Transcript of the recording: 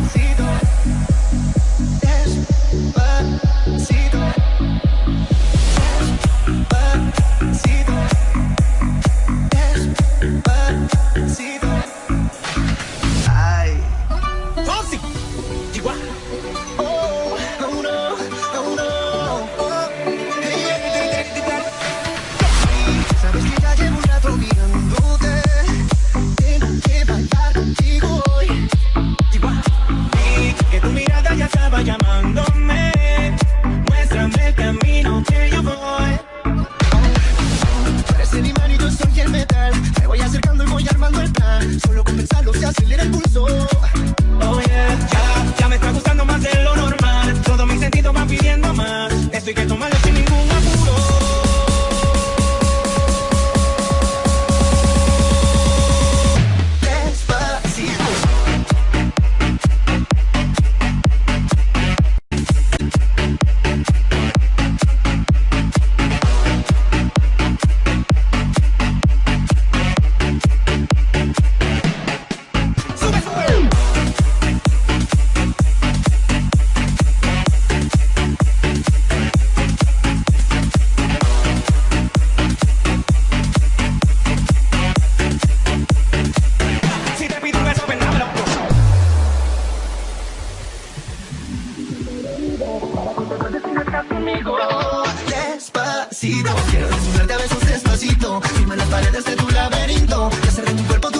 Pasito Solo con pensarlo se acelera el pulso. Quiero desnudarte a besos despacito. Firma las paredes de tu laberinto. Y hacer de mi cuerpo tu